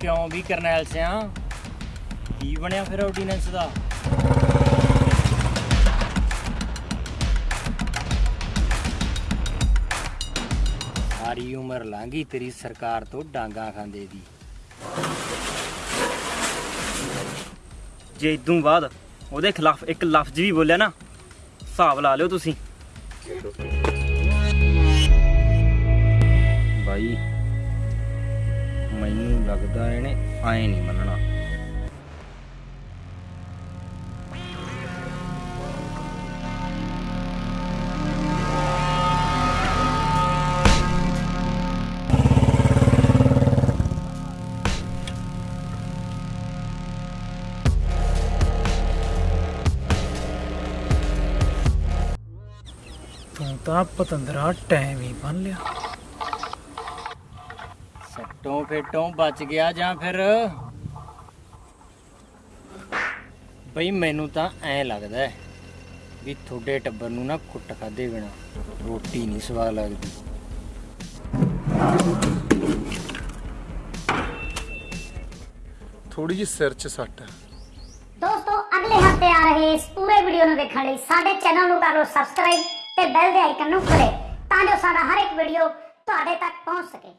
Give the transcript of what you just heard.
ਕਿਉਂ ਵੀ ਕਰਨੈਲ ਸਿਆ? ਕੀ ਬਣਿਆ ਫਿਰ ਆਰਡੀਨੈਂਸ ਦਾ? ਸਾਰੀ ਉਮਰ ਲੰਘੀ ਤੇਰੀ ਸਰਕਾਰ ਤੋਂ ਡਾਂਗਾ ਖਾਂਦੇ ਦੀ। ਜੇ ਇਦੋਂ ਬਾਅਦ ਉਹਦੇ ਖਿਲਾਫ ਇੱਕ ਲਫ਼ਜ਼ ਵੀ ਬੋਲਿਆ ਨਾ, ਹਿਸਾਬ ਲਾ ਲਿਓ ਤੁਸੀਂ। ਬਾਈ, ਮੈਨੂੰ ਲੱਗਦਾ ਇਹਨੇ ਐ ਨਹੀਂ ਮੰਨਣਾ। ਤੂੰ ਤਾਂ ਪਤੰਦਰਾ ਟਾਈਮ ਹੀ ਬੰਨ ਲਿਆ। ਸੱਟੋਂ ਫੇਟੋਂ ਬਚ ਗਿਆ ਜਾਂ ਫਿਰ? ਬਈ ਮੈਨੂੰ ਤਾਂ ਐ ਲੱਗਦਾ ਹੈ ਵੀ ਤੁਹਾਡੇ ਟੱਬਰ ਨੂੰ ਨਾ ਕੁੱਟ ਖਾਦੇ ਬਿਨਾ ਰੋਟੀ ਨਹੀਂ ਸਵਾਦ ਲੱਗਦੀ। ਥੋੜੀ ਜਿਹੀ ਸਿਰ 'ਚ ਸੱਟ ਹੈ। ਦੋਸਤੋ ਅਗਲੇ ਹਫ਼ਤੇ ਆ ਰਹੇ ਇਸ ਪੂਰੇ ਵੀਡੀਓ ਨੂੰ ਦੇਖਣ ਲਈ ਸਾਡੇ ਚੈਨਲ ਨੂੰ ਕਰ ਲਓ ਸਬਸਕ੍ਰਾਈਬ ਤੇ ਬੈਲ ਦੇ ਆਈਕਨ ਨੂੰ ਕਰੇ ਤਾਂ ਜੋ ਸਾਡਾ ਹਰ ਇੱਕ ਵੀਡੀਓ ਤੁਹਾਡੇ ਤੱਕ ਪਹੁੰਚ ਸਕੇ।